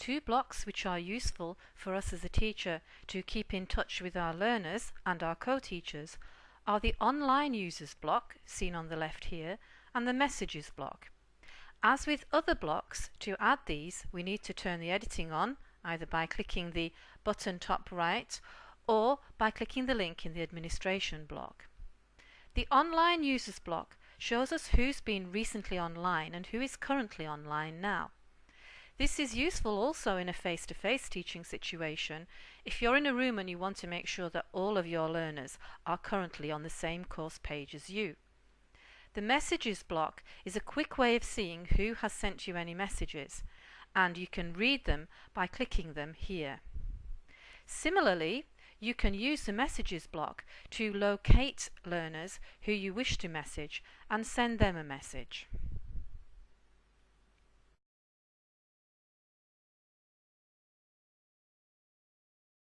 Two blocks which are useful for us as a teacher to keep in touch with our learners and our co-teachers are the online users block, seen on the left here, and the messages block. As with other blocks, to add these we need to turn the editing on, either by clicking the button top right or by clicking the link in the administration block. The online users block shows us who's been recently online and who is currently online now. This is useful also in a face-to-face -face teaching situation if you're in a room and you want to make sure that all of your learners are currently on the same course page as you. The messages block is a quick way of seeing who has sent you any messages and you can read them by clicking them here. Similarly, you can use the messages block to locate learners who you wish to message and send them a message.